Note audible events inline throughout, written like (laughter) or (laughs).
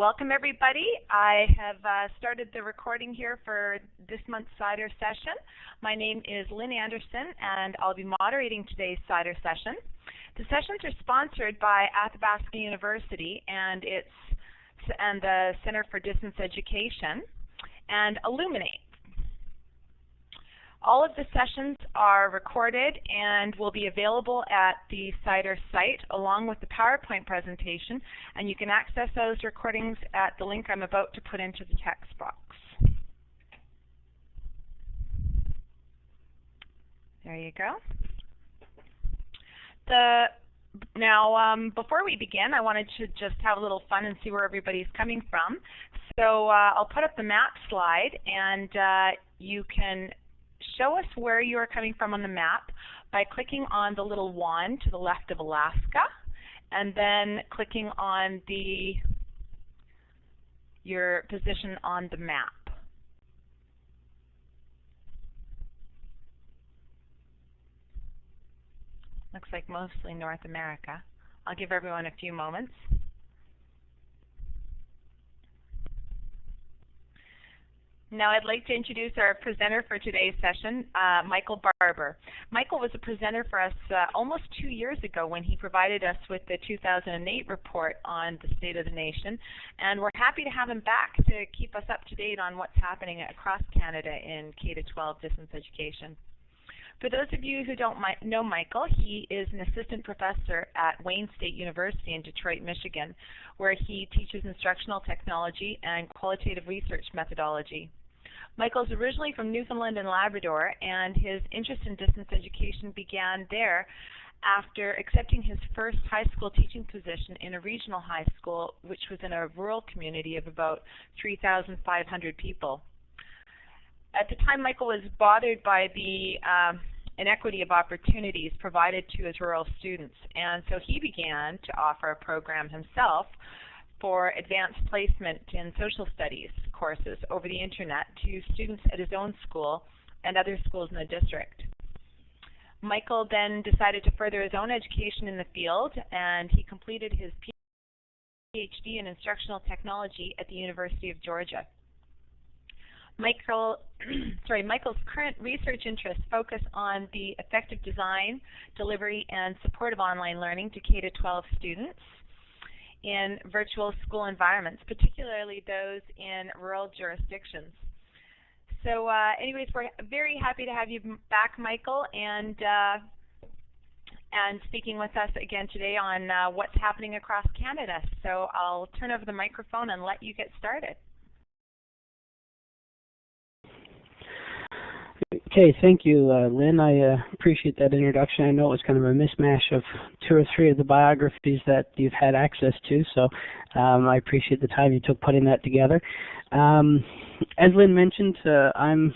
welcome everybody. I have uh, started the recording here for this month's CIDER session. My name is Lynn Anderson and I'll be moderating today's CIDER session. The sessions are sponsored by Athabasca University and its and the Center for Distance Education and Elluminate. All of the sessions are recorded and will be available at the CIDER site along with the PowerPoint presentation, and you can access those recordings at the link I'm about to put into the text box. There you go. The now, um, before we begin, I wanted to just have a little fun and see where everybody's coming from. So uh, I'll put up the map slide, and uh, you can show us where you are coming from on the map by clicking on the little wand to the left of Alaska and then clicking on the your position on the map. Looks like mostly North America. I'll give everyone a few moments. Now I'd like to introduce our presenter for today's session, uh, Michael Barbour. Michael was a presenter for us uh, almost two years ago when he provided us with the 2008 report on the state of the nation, and we're happy to have him back to keep us up to date on what's happening across Canada in K-12 distance education. For those of you who don't know Michael, he is an assistant professor at Wayne State University in Detroit, Michigan, where he teaches instructional technology and qualitative research methodology. Michael's originally from Newfoundland and Labrador, and his interest in distance education began there after accepting his first high school teaching position in a regional high school, which was in a rural community of about 3,500 people. At the time, Michael was bothered by the um, inequity of opportunities provided to his rural students, and so he began to offer a program himself for advanced placement in social studies courses over the internet to students at his own school and other schools in the district. Michael then decided to further his own education in the field and he completed his PhD in instructional technology at the University of Georgia. Michael, (clears throat) sorry, Michael's current research interests focus on the effective design, delivery, and support of online learning to K-12 students in virtual school environments, particularly those in rural jurisdictions. So uh, anyways, we're very happy to have you back, Michael, and uh, and speaking with us again today on uh, what's happening across Canada. So I'll turn over the microphone and let you get started. Okay, thank you, uh, Lynn. I uh, appreciate that introduction. I know it was kind of a mismatch of two or three of the biographies that you've had access to, so um, I appreciate the time you took putting that together. Um, as Lynn mentioned, uh, I'm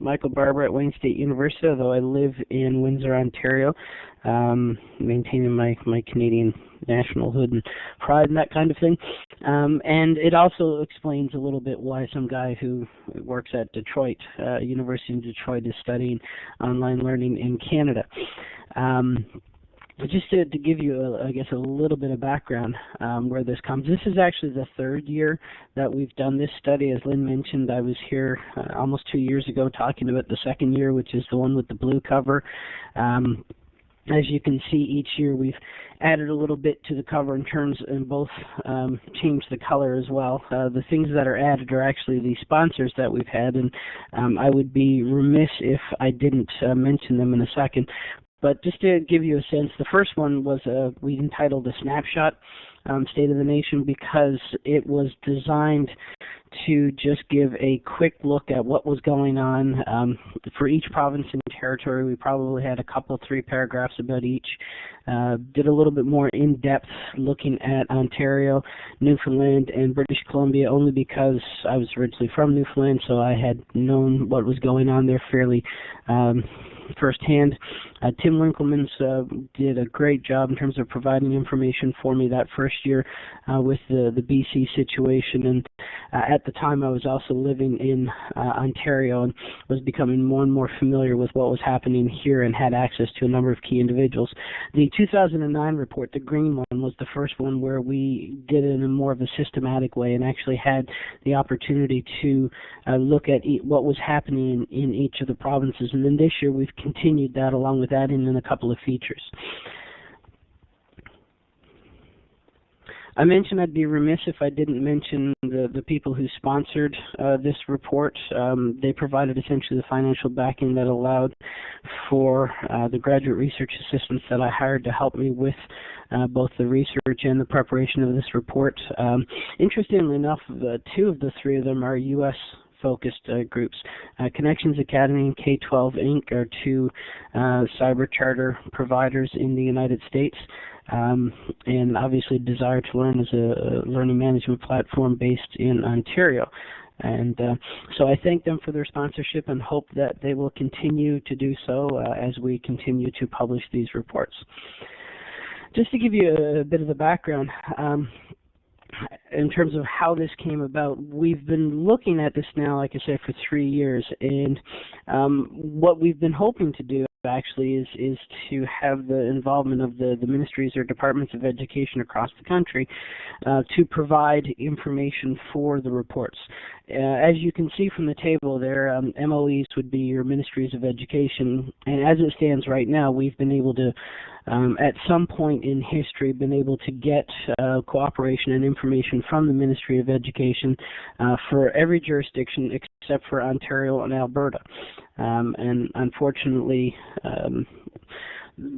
Michael Barbour at Wayne State University, although I live in Windsor, Ontario, um, maintaining my, my Canadian nationalhood and pride and that kind of thing. Um, and it also explains a little bit why some guy who works at Detroit, uh, University in Detroit, is studying online learning in Canada. Um, but just to, to give you, a, I guess, a little bit of background um, where this comes. This is actually the third year that we've done this study. As Lynn mentioned, I was here uh, almost two years ago talking about the second year, which is the one with the blue cover. Um, as you can see, each year we've added a little bit to the cover in terms and both um, changed the color as well. Uh, the things that are added are actually the sponsors that we've had, and um, I would be remiss if I didn't uh, mention them in a second. But just to give you a sense, the first one was a, we entitled a snapshot um, State of the Nation because it was designed to just give a quick look at what was going on um, for each province and territory. We probably had a couple, three paragraphs about each. Uh, did a little bit more in-depth looking at Ontario, Newfoundland, and British Columbia only because I was originally from Newfoundland, so I had known what was going on there fairly um, firsthand. Uh, Tim Winkelmans uh, did a great job in terms of providing information for me that first year uh, with the the BC situation, and uh, at the time I was also living in uh, Ontario and was becoming more and more familiar with what was happening here and had access to a number of key individuals. The 2009 report, the green one, was the first one where we did it in a more of a systematic way and actually had the opportunity to uh, look at e what was happening in, in each of the provinces. And then this year we've continued that along with adding in a couple of features. I mentioned I'd be remiss if I didn't mention the, the people who sponsored uh, this report. Um, they provided essentially the financial backing that allowed for uh, the graduate research assistants that I hired to help me with uh, both the research and the preparation of this report. Um, interestingly enough, two of the three of them are U.S focused uh, groups. Uh, Connections Academy and K12 Inc. are two uh, cyber charter providers in the United States. Um, and obviously Desire2Learn is a, learning management platform based in Ontario. And uh, so I thank them for their sponsorship and hope that they will continue to do so uh, as we continue to publish these reports. Just to give you a, bit of the background, um, in terms of how this came about, we've been looking at this now, like I said, for three years, and um, what we've been hoping to do actually is is to have the involvement of the the ministries or departments of education across the country uh, to provide information for the reports. Uh, as you can see from the table there, um, MOEs would be your ministries of education, and as it stands right now, we've been able to, um, at some point in history, been able to get uh, cooperation and information from the Ministry of Education uh, for every jurisdiction except for Ontario and Alberta. Um, and unfortunately, um,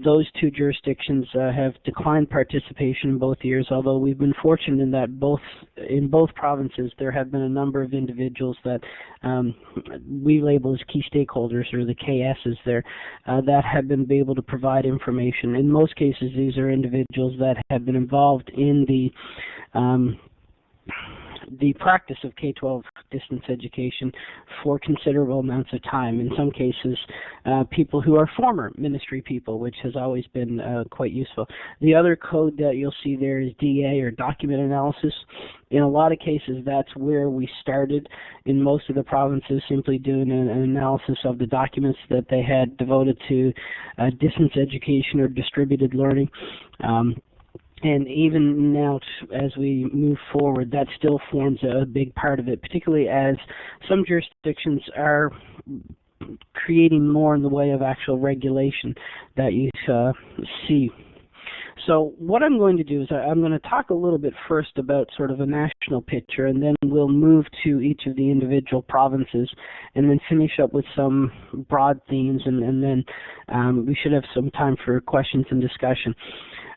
those two jurisdictions uh, have declined participation in both years, although we've been fortunate in that both in both provinces there have been a number of individuals that um, we label as key stakeholders or the KSs there uh, that have been able to provide information. In most cases, these are individuals that have been involved in the um, the practice of K-12 distance education for considerable amounts of time. In some cases, uh, people who are former ministry people, which has always been uh, quite useful. The other code that you'll see there is DA or document analysis. In a lot of cases, that's where we started in most of the provinces, simply doing an, an analysis of the documents that they had devoted to uh, distance education or distributed learning. Um, and even now as we move forward that still forms a big part of it particularly as some jurisdictions are creating more in the way of actual regulation that you uh, see so what I'm going to do is I'm going to talk a little bit first about sort of a national picture, and then we'll move to each of the individual provinces, and then finish up with some broad themes, and, and then um, we should have some time for questions and discussion.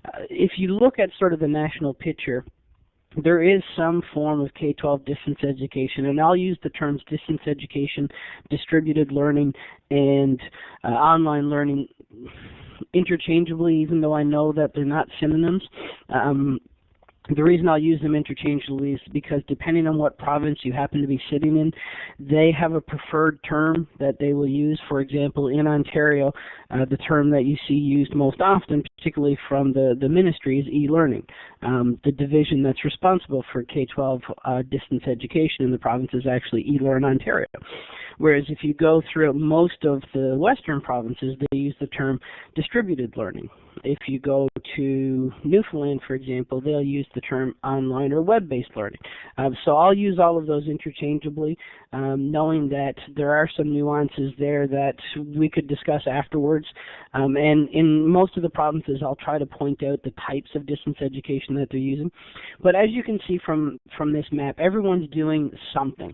Uh, if you look at sort of the national picture, there is some form of K-12 distance education, and I'll use the terms distance education, distributed learning, and uh, online learning interchangeably, even though I know that they're not synonyms. Um, the reason I'll use them interchangeably is because depending on what province you happen to be sitting in, they have a preferred term that they will use. For example, in Ontario, uh, the term that you see used most often, particularly from the, the ministry, is e-learning. Um, the division that's responsible for K-12 uh, distance education in the province is actually eLearn Ontario. Whereas if you go through most of the western provinces, they use the term distributed learning. If you go to Newfoundland, for example, they'll use the term online or web-based learning. Um, so I'll use all of those interchangeably, um, knowing that there are some nuances there that we could discuss afterwards. Um, and in most of the provinces, I'll try to point out the types of distance education that they're using. But as you can see from, from this map, everyone's doing something.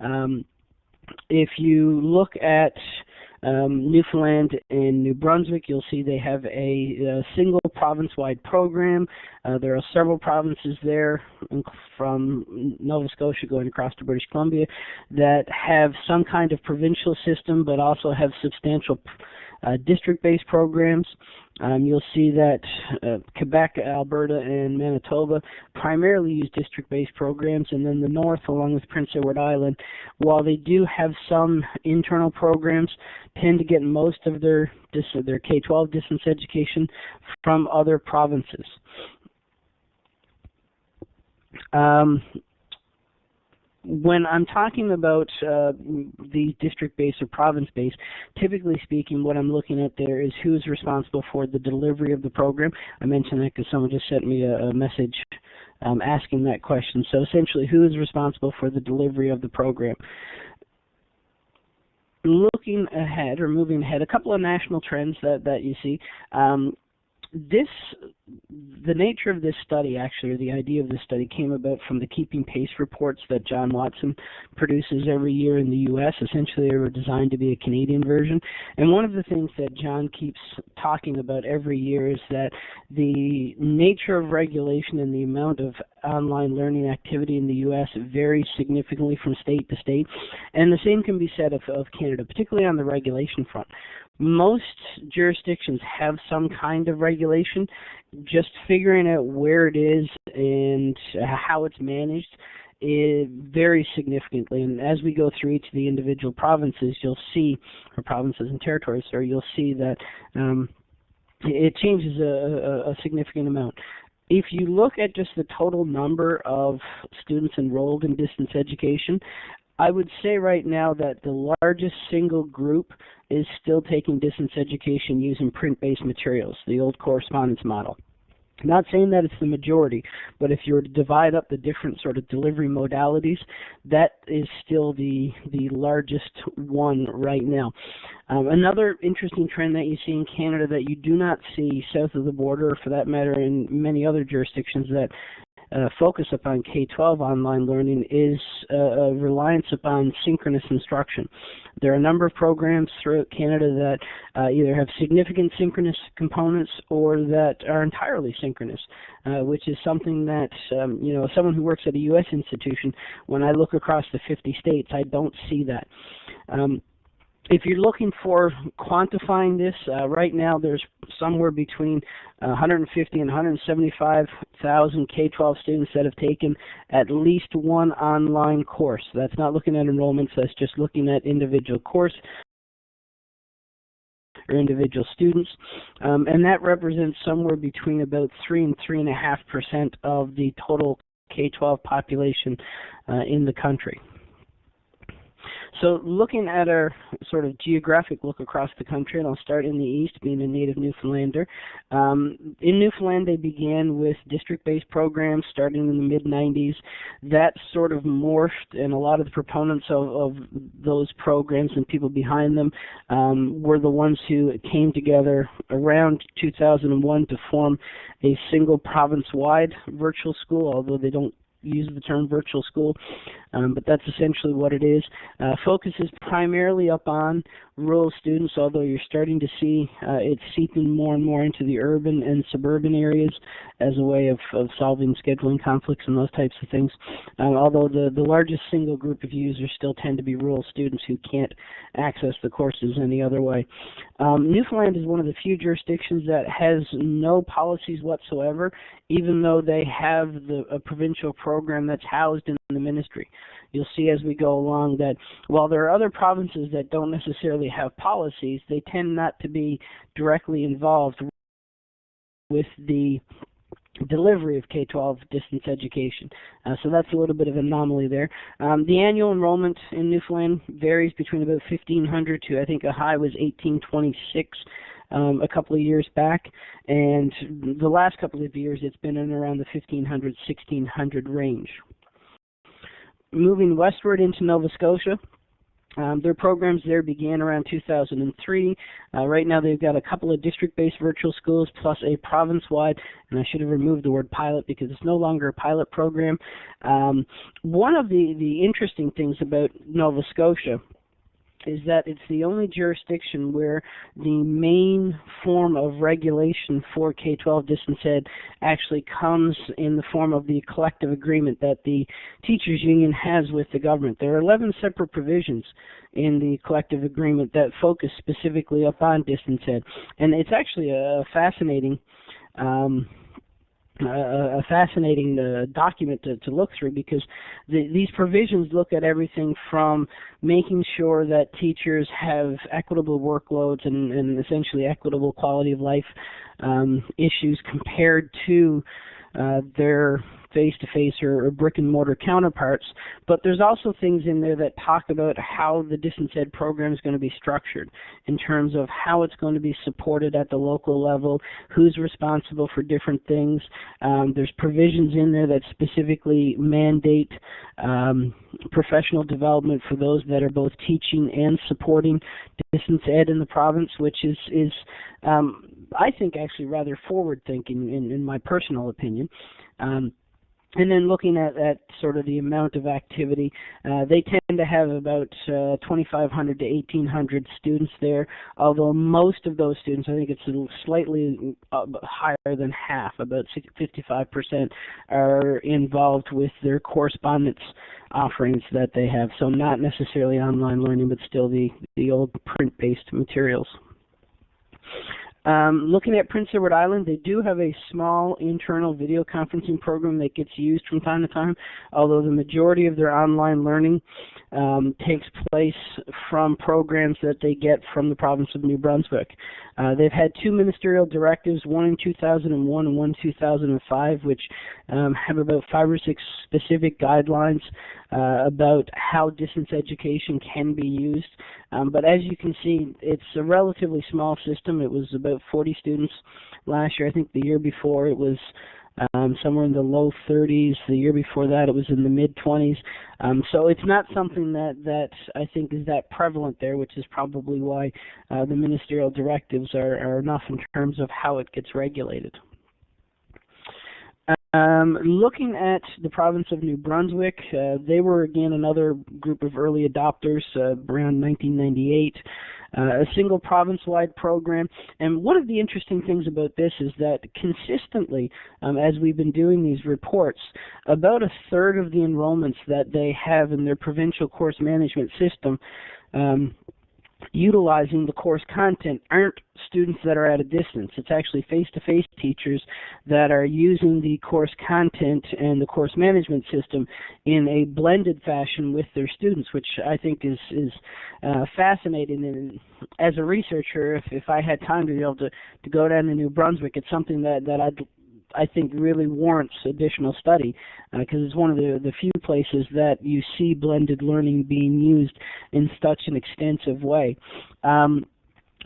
Um, if you look at um, Newfoundland and New Brunswick, you'll see they have a, a single province-wide program. Uh, there are several provinces there from Nova Scotia going across to British Columbia that have some kind of provincial system but also have substantial uh, district-based programs. Um, you'll see that uh, Quebec, Alberta, and Manitoba primarily use district-based programs, and then the North, along with Prince Edward Island, while they do have some internal programs, tend to get most of their their K-12 distance education from other provinces. Um, when I'm talking about uh, the district-based or province-based, typically speaking, what I'm looking at there is who's responsible for the delivery of the program. I mentioned that because someone just sent me a, a message um, asking that question. So essentially, who is responsible for the delivery of the program? Looking ahead or moving ahead, a couple of national trends that, that you see. Um, this the nature of this study actually or the idea of this study came about from the keeping pace reports that john watson produces every year in the us essentially they were designed to be a canadian version. And one of the things that john keeps talking about every year is that the nature of regulation and the amount of online learning activity in the us varies significantly from state to state. And the same can be said of, of canada particularly on the regulation front most jurisdictions have some kind of regulation. Just figuring out where it is and how it's managed varies significantly. And as we go through each of the individual provinces, you'll see, or provinces and territories, or you'll see that um, it changes a, a significant amount. If you look at just the total number of students enrolled in distance education, I would say right now that the largest single group is still taking distance education using print-based materials, the old correspondence model. Not saying that it's the majority, but if you were to divide up the different sort of delivery modalities, that is still the the largest one right now. Um, another interesting trend that you see in Canada that you do not see south of the border, or for that matter in many other jurisdictions that uh, focus upon K-12 online learning is uh, a reliance upon synchronous instruction. There are a number of programs throughout Canada that uh, either have significant synchronous components or that are entirely synchronous, uh, which is something that, um, you know, someone who works at a U.S. institution, when I look across the 50 states, I don't see that. Um, if you're looking for quantifying this, uh, right now there's somewhere between uh, 150 and 175,000 K-12 students that have taken at least one online course. That's not looking at enrollments, that's just looking at individual course or individual students. Um, and that represents somewhere between about 3 and 3.5% of the total K-12 population uh, in the country. So looking at our sort of geographic look across the country, and I'll start in the east, being a native Newfoundlander. Um, in Newfoundland, they began with district-based programs starting in the mid-90s. That sort of morphed, and a lot of the proponents of, of those programs and people behind them um, were the ones who came together around 2001 to form a single province-wide virtual school, although they don't use the term virtual school, um, but that's essentially what it is. Uh, focuses primarily up on rural students, although you're starting to see uh, it seeping more and more into the urban and suburban areas as a way of, of solving scheduling conflicts and those types of things. Um, although the, the largest single group of users still tend to be rural students who can't access the courses any other way. Um, Newfoundland is one of the few jurisdictions that has no policies whatsoever, even though they have the, a provincial program that's housed in the ministry you'll see as we go along that while there are other provinces that don't necessarily have policies, they tend not to be directly involved with the delivery of K-12 distance education. Uh, so that's a little bit of an anomaly there. Um, the annual enrollment in Newfoundland varies between about 1,500 to I think a high was 1826 um, a couple of years back, and the last couple of years it's been in around the 1,500 1,600 range moving westward into Nova Scotia. Um, their programs there began around 2003. Uh, right now they've got a couple of district-based virtual schools plus a province-wide, and I should have removed the word pilot because it's no longer a pilot program. Um, one of the, the interesting things about Nova Scotia is that it's the only jurisdiction where the main form of regulation for K-12 distance ed actually comes in the form of the collective agreement that the teachers union has with the government. There are 11 separate provisions in the collective agreement that focus specifically upon distance ed, and it's actually a fascinating um, a, a fascinating uh, document to, to look through because the, these provisions look at everything from making sure that teachers have equitable workloads and, and essentially equitable quality of life um, issues compared to uh, their face-to-face or, or brick and mortar counterparts. But there's also things in there that talk about how the distance ed program is going to be structured in terms of how it's going to be supported at the local level, who's responsible for different things. Um, there's provisions in there that specifically mandate um, professional development for those that are both teaching and supporting distance ed in the province, which is is um, I think actually rather forward thinking in, in my personal opinion. Um, and then looking at, at sort of the amount of activity, uh, they tend to have about uh, 2,500 to 1,800 students there. Although most of those students, I think it's slightly uh, higher than half, about 55%, are involved with their correspondence offerings that they have. So not necessarily online learning, but still the the old print-based materials. Um, looking at Prince Edward Island, they do have a small internal video conferencing program that gets used from time to time, although the majority of their online learning um, takes place from programs that they get from the province of New Brunswick. Uh, they've had two ministerial directives, one in 2001 and one in 2005, which um, have about five or six specific guidelines uh, about how distance education can be used. Um, but as you can see, it's a relatively small system. It was about 40 students last year. I think the year before it was um, somewhere in the low 30s. The year before that, it was in the mid 20s. Um, so it's not something that that I think is that prevalent there, which is probably why uh, the ministerial directives are, are enough in terms of how it gets regulated. Um, looking at the province of New Brunswick, uh, they were again another group of early adopters uh, around 1998. Uh, a single province-wide program. And one of the interesting things about this is that consistently, um, as we've been doing these reports, about a third of the enrollments that they have in their provincial course management system um, utilizing the course content aren't students that are at a distance. It's actually face-to-face teachers that are using the course content and the course management system in a blended fashion with their students, which I think is is uh, fascinating. And as a researcher, if if I had time to be able to to go down to New Brunswick, it's something that that I'd I think really warrants additional study because uh, it's one of the, the few places that you see blended learning being used in such an extensive way. Um,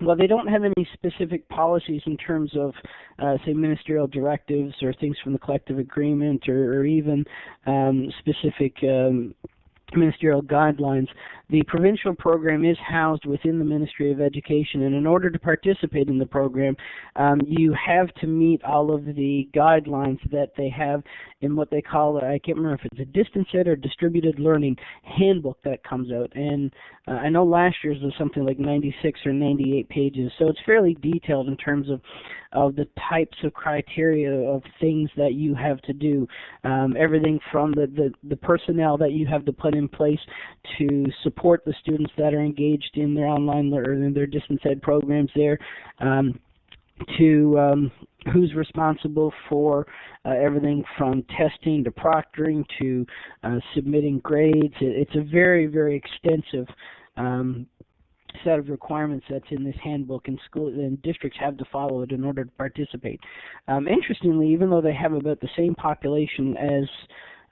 well, they don't have any specific policies in terms of, uh, say, ministerial directives or things from the collective agreement or, or even um, specific um, ministerial guidelines. The provincial program is housed within the Ministry of Education, and in order to participate in the program, um, you have to meet all of the guidelines that they have in what they call, I can't remember if it's a distance ed or distributed learning handbook that comes out. And uh, I know last year's was something like 96 or 98 pages, so it's fairly detailed in terms of of the types of criteria of things that you have to do. Um, everything from the, the, the personnel that you have to put in place to support the students that are engaged in their online or in their distance ed programs there. Um, to um, who's responsible for uh, everything from testing to proctoring to uh, submitting grades. It's a very, very extensive um, set of requirements that's in this handbook, and school and districts have to follow it in order to participate. Um, interestingly, even though they have about the same population as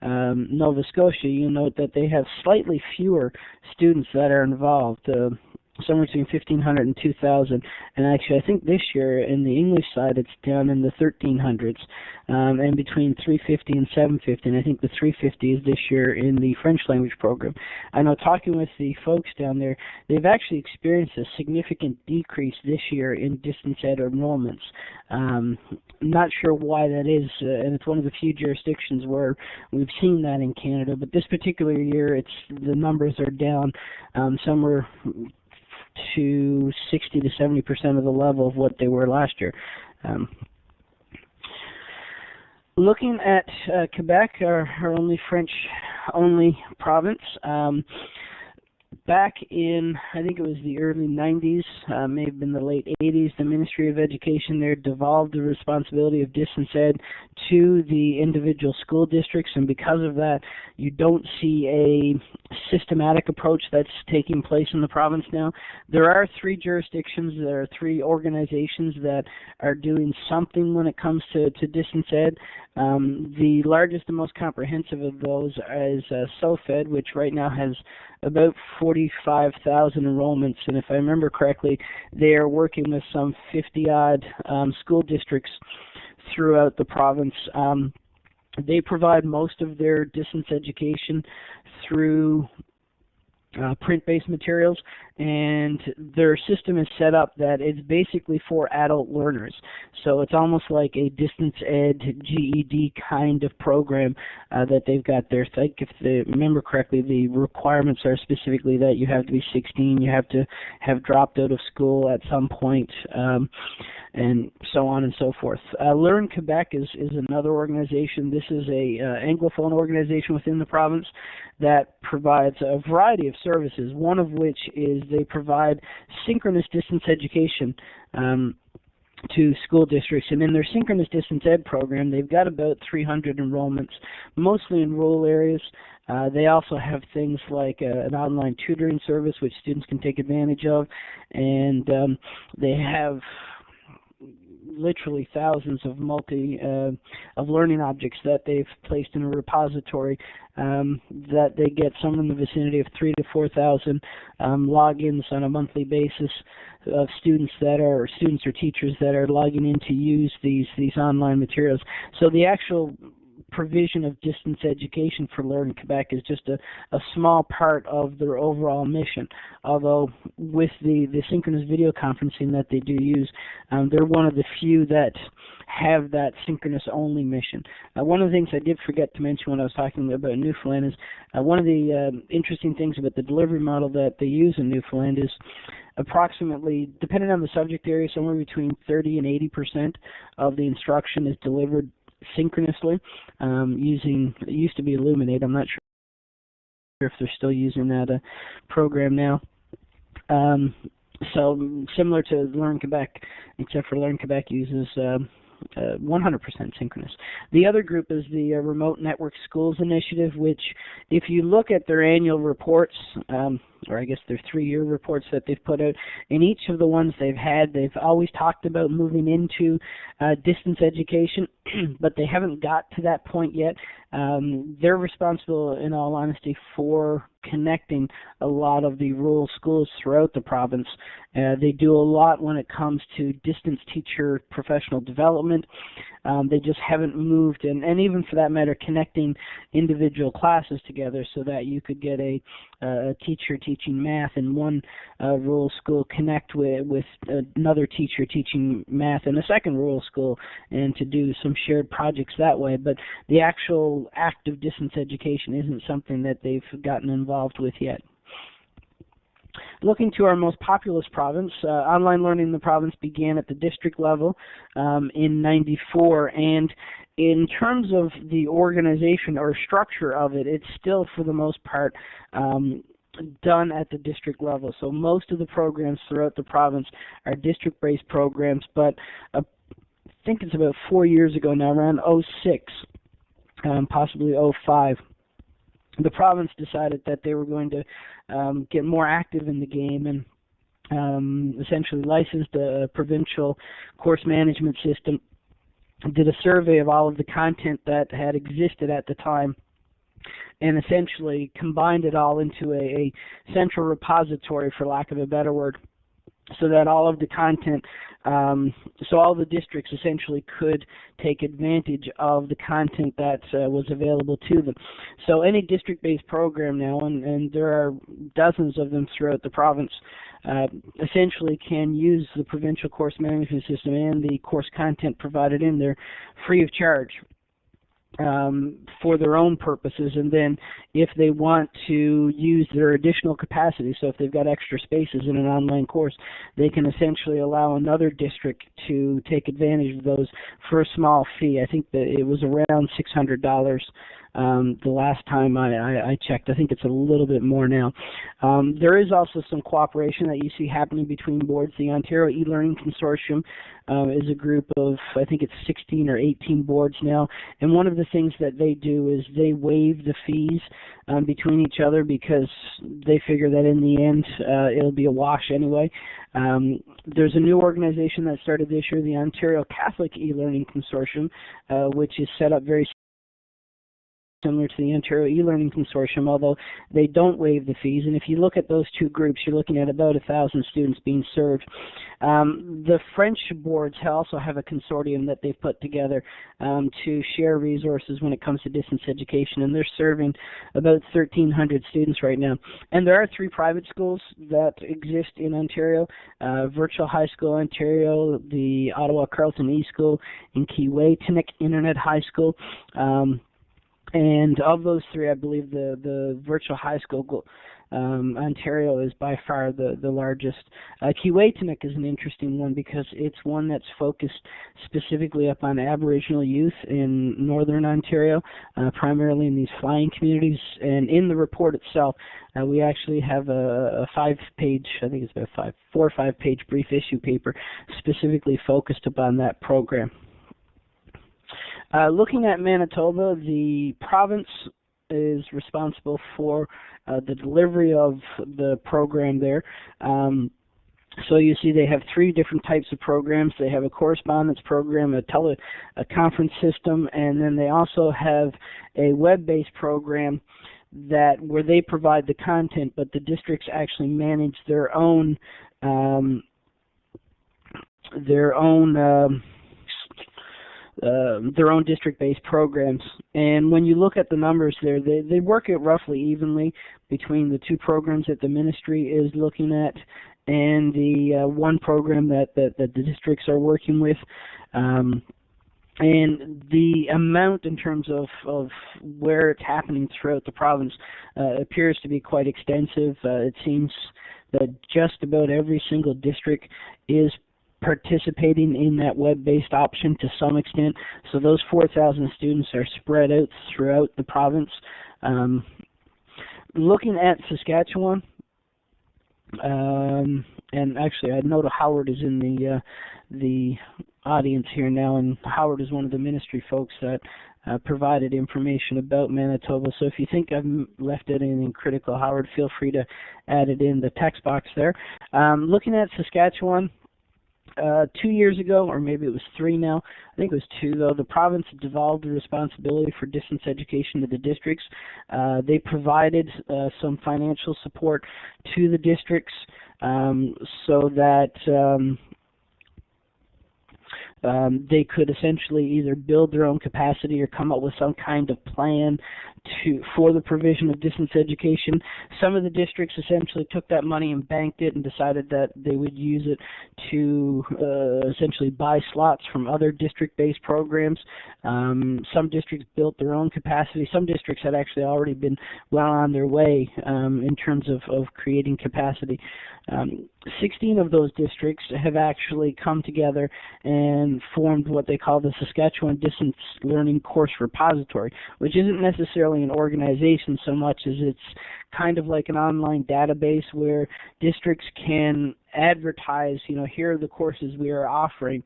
um, Nova Scotia, you note that they have slightly fewer students that are involved. Uh, somewhere between 1500 and 2000 and actually I think this year in the English side it's down in the 1300s um, and between 350 and 750 and I think the 350 is this year in the French language program. I know talking with the folks down there they've actually experienced a significant decrease this year in distance ed enrollments. Um, not sure why that is uh, and it's one of the few jurisdictions where we've seen that in Canada but this particular year it's the numbers are down um, somewhere to 60 to 70 percent of the level of what they were last year. Um, looking at uh, Quebec, our, our, only French-only province, um, back in I think it was the early 90s, uh, may have been the late 80s, the Ministry of Education there devolved the responsibility of distance ed to the individual school districts, and because of that, you don't see a systematic approach that's taking place in the province now. There are three jurisdictions, there are three organizations that are doing something when it comes to, to distance ed. Um, the largest and most comprehensive of those is uh, SOFAD, which right now has about 45,000 enrollments, and if I remember correctly, they are working with some 50 odd um, school districts throughout the province. Um, they provide most of their distance education through uh, print-based materials, and their system is set up that it's basically for adult learners. So it's almost like a distance ed GED kind of program uh, that they've got there. I think if I remember correctly, the requirements are specifically that you have to be 16, you have to have dropped out of school at some point, um, and so on and so forth. Uh, Learn Quebec is, is another organization. This is a uh, Anglophone organization within the province that provides a variety of services, one of which is they provide synchronous distance education um, to school districts. And in their synchronous distance ed program, they've got about 300 enrollments, mostly in rural areas. Uh, they also have things like uh, an online tutoring service which students can take advantage of, and um, they have literally thousands of multi uh, of learning objects that they've placed in a repository um, that they get some in the vicinity of three to four thousand um, logins on a monthly basis of students that are students or teachers that are logging in to use these these online materials. So the actual provision of distance education for Learn Quebec is just a, a small part of their overall mission. Although with the, the synchronous video conferencing that they do use, um, they're one of the few that have that synchronous only mission. Uh, one of the things I did forget to mention when I was talking about Newfoundland is uh, one of the uh, interesting things about the delivery model that they use in Newfoundland is approximately, depending on the subject area, somewhere between 30 and 80 percent of the instruction is delivered synchronously um, using it used to be Elluminate. I'm not sure if they're still using that uh, program now. Um, so similar to Learn Quebec, except for Learn Quebec uses um, uh, 100% synchronous. The other group is the uh, Remote Network Schools Initiative, which, if you look at their annual reports, um, or I guess their three-year reports that they've put out, in each of the ones they've had, they've always talked about moving into uh, distance education, (clears throat) but they haven't got to that point yet. Um, they're responsible, in all honesty, for connecting a lot of the rural schools throughout the province. Uh, they do a lot when it comes to distance teacher professional development. Um, they just haven't moved, and, and even for that matter, connecting individual classes together so that you could get a, a teacher teaching math in one uh, rural school connect with, with another teacher teaching math in a second rural school and to do some shared projects that way. But the actual act of distance education isn't something that they've gotten involved with yet. Looking to our most populous province, uh, online learning in the province began at the district level um, in 94 and in terms of the organization or structure of it, it's still for the most part um, done at the district level. So most of the programs throughout the province are district-based programs, but uh, I think it's about four years ago now, around 06, um, possibly 05, the province decided that they were going to um, get more active in the game and um, essentially licensed a provincial course management system, did a survey of all of the content that had existed at the time, and essentially combined it all into a, a central repository, for lack of a better word, so that all of the content, um, so all the districts essentially could take advantage of the content that uh, was available to them. So any district-based program now, and, and there are dozens of them throughout the province, uh, essentially can use the provincial course management system and the course content provided in there free of charge um, for their own purposes and then if they want to use their additional capacity so if they've got extra spaces in an online course they can essentially allow another district to take advantage of those for a small fee. I think that it was around six hundred dollars um, the last time I, I, I, checked. I think it's a little bit more now. Um, there is also some cooperation that you see happening between boards. The Ontario e-learning consortium uh, is a group of, I think it's 16 or 18 boards now, and one of the things that they do is they waive the fees um, between each other because they figure that in the end uh, it'll be a wash anyway. Um, there's a new organization that started this year, the Ontario Catholic E-Learning Consortium, uh, which is set up very similar to the Ontario e-learning consortium, although they don't waive the fees. And if you look at those two groups, you're looking at about a thousand students being served. Um, the French boards also have a consortium that they've put together um, to share resources when it comes to distance education, and they're serving about 1,300 students right now. And there are three private schools that exist in Ontario: uh, Virtual High School Ontario, the Ottawa Carleton E School in Keewaytinook Internet High School. Um, and of those three, I believe the the virtual high school um, Ontario is by far the the largest. Uh, Keewaytinook is an interesting one because it's one that's focused specifically up on Aboriginal youth in northern Ontario, uh, primarily in these flying communities. And in the report itself, uh, we actually have a, a five-page, I think it's about five, four or five-page brief issue paper specifically focused upon that program. Uh, looking at Manitoba, the province is responsible for uh, the delivery of the program there. Um, so you see they have three different types of programs. They have a correspondence program, a tele a conference system, and then they also have a web-based program that where they provide the content, but the districts actually manage their own um, their own um, uh, their own district-based programs. And when you look at the numbers there, they, they work it roughly evenly between the two programs that the ministry is looking at and the uh, one program that, that, that the districts are working with. Um, and the amount in terms of, of where it's happening throughout the province uh, appears to be quite extensive. Uh, it seems that just about every single district is participating in that web-based option to some extent. So those 4,000 students are spread out throughout the province. Um, looking at Saskatchewan, um, and actually I know Howard is in the uh, the audience here now, and Howard is one of the ministry folks that uh, provided information about Manitoba. So if you think I've left out anything critical, Howard, feel free to add it in the text box there. Um, looking at Saskatchewan, uh, two years ago, or maybe it was three now, I think it was two though, the province devolved the responsibility for distance education to the districts. Uh, they provided uh, some financial support to the districts um, so that um, um, they could essentially either build their own capacity or come up with some kind of plan to for the provision of distance education. Some of the districts essentially took that money and banked it and decided that they would use it to uh, essentially buy slots from other district-based programs. Um, some districts built their own capacity. Some districts had actually already been well on their way um, in terms of, of creating capacity. Um, 16 of those districts have actually come together and formed what they call the Saskatchewan Distance Learning Course Repository, which isn't necessarily an organization so much as it's kind of like an online database where districts can advertise, you know, here are the courses we are offering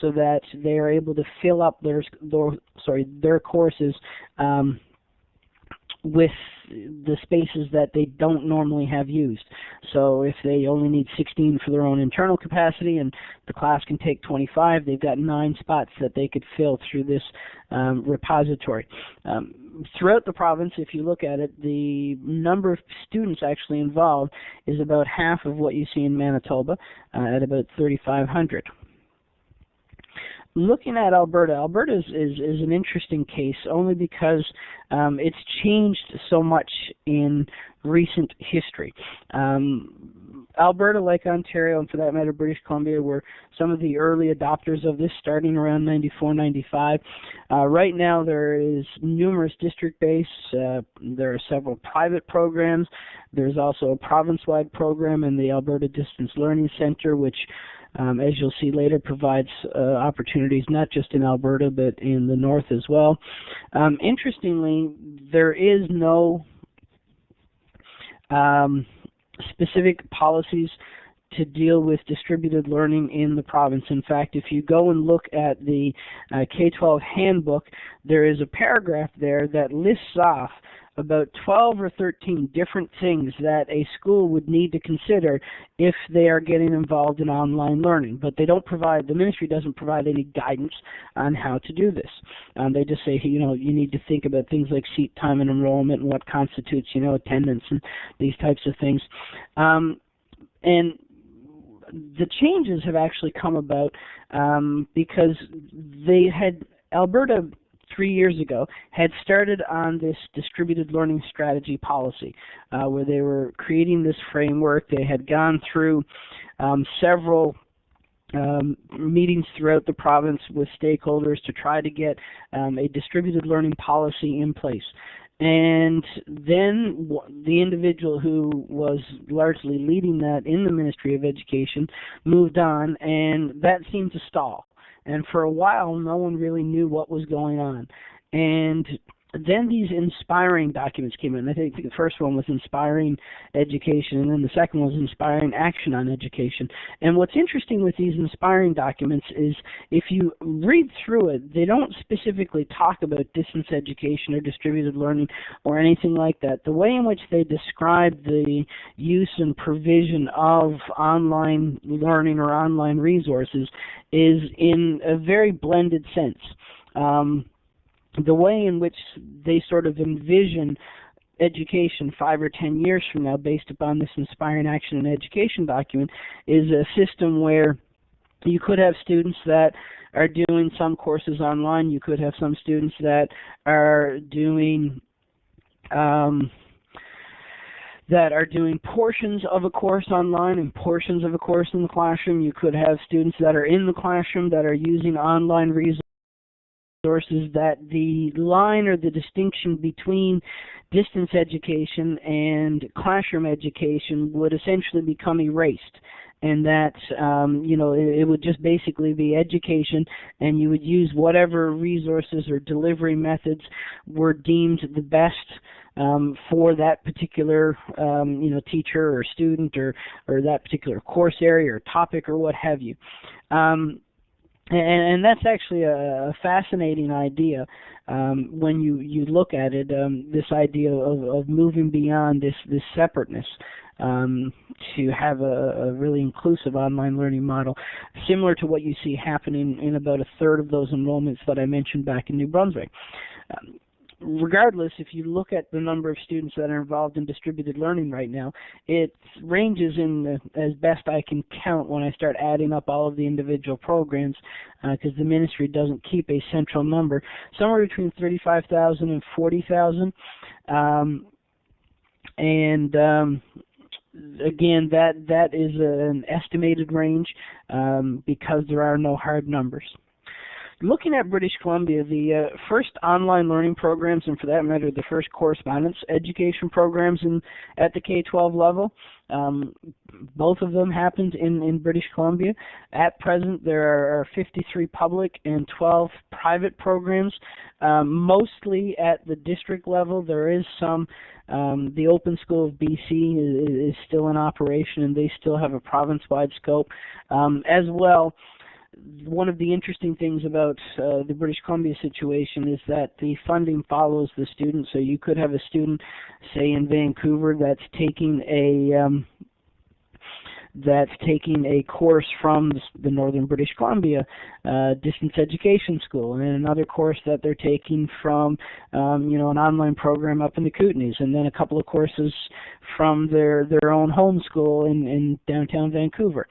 so that they are able to fill up their, their sorry their courses um, with the spaces that they don't normally have used. So if they only need 16 for their own internal capacity and the class can take 25, they've got nine spots that they could fill through this um, repository. Um, throughout the province, if you look at it, the number of students actually involved is about half of what you see in Manitoba uh, at about 3,500 looking at Alberta, Alberta is, is, is an interesting case only because um, it's changed so much in recent history. Um, Alberta, like Ontario, and for that matter, British Columbia, were some of the early adopters of this starting around 94, 95. Uh, right now, there is numerous district-based. Uh, there are several private programs. There's also a province-wide program in the Alberta Distance Learning Center, which um, as you'll see later, provides uh, opportunities not just in Alberta but in the north as well. Um, interestingly, there is no um, specific policies to deal with distributed learning in the province. In fact, if you go and look at the uh, K-12 handbook, there is a paragraph there that lists off about 12 or 13 different things that a school would need to consider if they are getting involved in online learning. But they don't provide, the ministry doesn't provide any guidance on how to do this. Um, they just say, you know, you need to think about things like seat time and enrollment and what constitutes, you know, attendance and these types of things. Um, and the changes have actually come about um, because they had Alberta three years ago, had started on this distributed learning strategy policy, uh, where they were creating this framework. They had gone through um, several um, meetings throughout the province with stakeholders to try to get um, a distributed learning policy in place. And then the individual who was largely leading that in the Ministry of Education moved on, and that seemed to stall. And for a while, no one really knew what was going on. And then these inspiring documents came in. I think the first one was inspiring education, and then the second was inspiring action on education. And what's interesting with these inspiring documents is if you read through it, they don't specifically talk about distance education or distributed learning or anything like that. The way in which they describe the use and provision of online learning or online resources is in a very blended sense. Um, the way in which they sort of envision education five or ten years from now based upon this inspiring action and education document is a system where you could have students that are doing some courses online you could have some students that are doing um, that are doing portions of a course online and portions of a course in the classroom. You could have students that are in the classroom that are using online resources sources that the line or the distinction between distance education and classroom education would essentially become erased and that um, you know it, it, would just basically be education, and you would use whatever resources or delivery methods were deemed the best um, for that particular um, you know teacher or student or or that particular course area or topic or what have you. And, and that's actually a, a fascinating idea um, when you you look at it. Um, this idea of, of moving beyond this this separateness um, to have a, a, really inclusive online learning model, similar to what you see happening in about a third of those enrollments that I mentioned back in New Brunswick. Um, regardless, if you look at the number of students that are involved in distributed learning right now, it ranges in the, as best I can count when I start adding up all of the individual programs, because uh, the ministry doesn't keep a central number, somewhere between 35,000 and 40,000. Um, and um, again, that that is an estimated range um, because there are no hard numbers looking at British Columbia, the uh, first online learning programs, and for that matter, the first correspondence education programs in at the K-12 level, um, both of them happened in, in British Columbia. At present, there are 53 public and 12 private programs, um, mostly at the district level. There is some. Um, the Open School of BC is, is, still in operation, and they still have a province-wide scope. Um, as well, one of the interesting things about uh, the British Columbia situation is that the funding follows the student. So you could have a student, say in Vancouver, that's taking a um, that's taking a course from the Northern British Columbia uh, distance education school, and then another course that they're taking from, um, you know, an online program up in the Kootenays, and then a couple of courses from their their own home school in, in downtown Vancouver.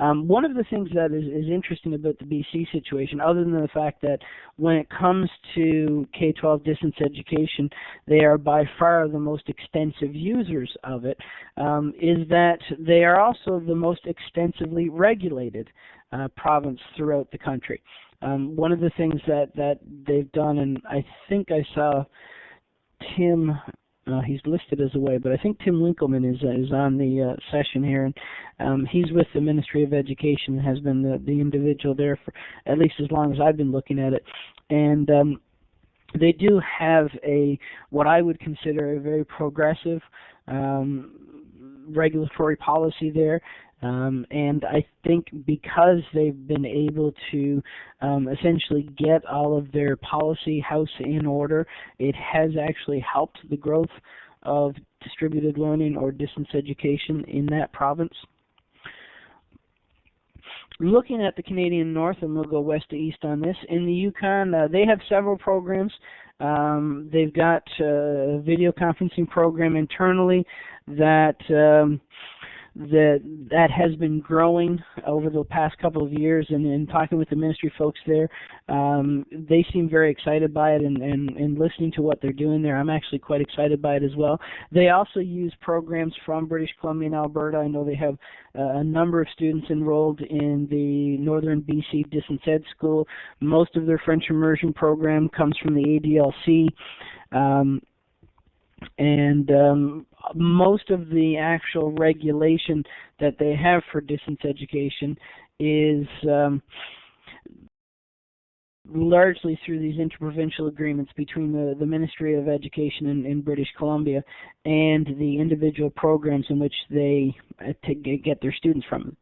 Um, one of the things that is, is interesting about the BC situation, other than the fact that when it comes to K-12 distance education, they are by far the most extensive users of it, um, is that they are also the most extensively regulated uh, province throughout the country. Um, one of the things that, that they've done, and I think I saw Tim uh, he's listed as away, but I think Tim Winkelmans is uh, is on the uh, session here, and um, he's with the Ministry of Education and has been the the individual there for at least as long as I've been looking at it, and um, they do have a what I would consider a very progressive um, regulatory policy there. Um, and I think because they've been able to um, essentially get all of their policy house in order, it has actually helped the growth of distributed learning or distance education in that province. Looking at the Canadian North, and we'll go west to east on this, in the Yukon, uh, they have several programs. Um, they've got a video conferencing program internally that um, that that has been growing over the past couple of years. And in talking with the ministry folks there um, they seem very excited by it and, and, and listening to what they're doing there. I'm actually quite excited by it as well. They also use programs from British Columbia and Alberta. I know they have uh, a number of students enrolled in the Northern BC Distance Ed School. Most of their French immersion program comes from the ADLC um, and um, most of the actual regulation that they have for distance education is um, largely through these interprovincial agreements between the, the Ministry of Education in, in British Columbia and the individual programs in which they uh, get their students from.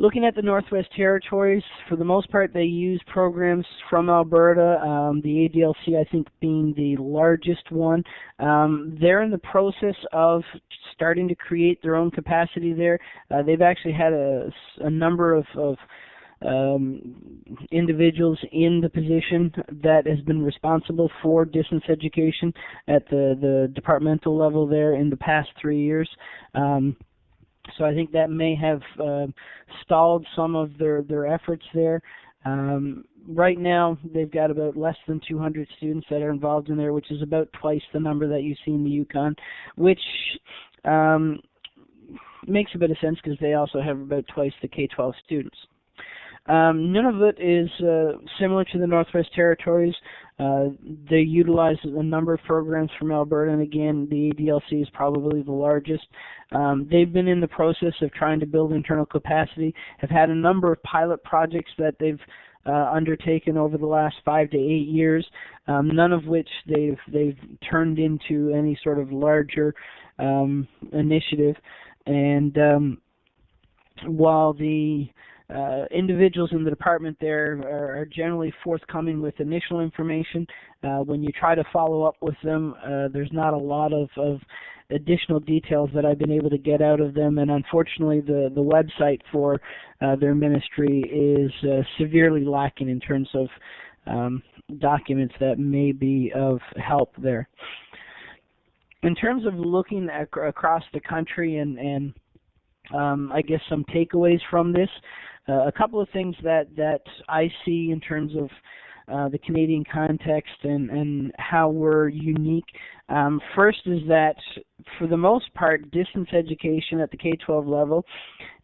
Looking at the Northwest Territories, for the most part, they use programs from Alberta. Um, the ADLC, I think, being the largest one. Um, they're in the process of starting to create their own capacity there. Uh, they've actually had a, a number of, of um, individuals in the position that has been responsible for distance education at the, the departmental level there in the past three years. Um, so I think that may have uh, stalled some of their their efforts there. Um, right now, they've got about less than 200 students that are involved in there, which is about twice the number that you see in the Yukon, which um, makes a bit of sense because they also have about twice the K-12 students. Um, Nunavut is uh, similar to the Northwest Territories. Uh, they utilize a number of programs from Alberta, and again, the ADLC is probably the largest. Um, they've been in the process of trying to build internal capacity, have had a number of pilot projects that they've uh, undertaken over the last five to eight years, um, none of which they've they've turned into any sort of larger um, initiative. And um, while the uh, individuals in the department there are, generally forthcoming with initial information. Uh, when you try to follow up with them, uh, there's not a lot of, of, additional details that I've been able to get out of them, and unfortunately, the the website for uh, their ministry is uh, severely lacking in terms of um, documents that may be of help there. In terms of looking ac across the country and and um, I guess some takeaways from this. Uh, a couple of things that that I see in terms of uh, the Canadian context and, and how we're unique. Um, first is that for the most part, distance education at the K-12 level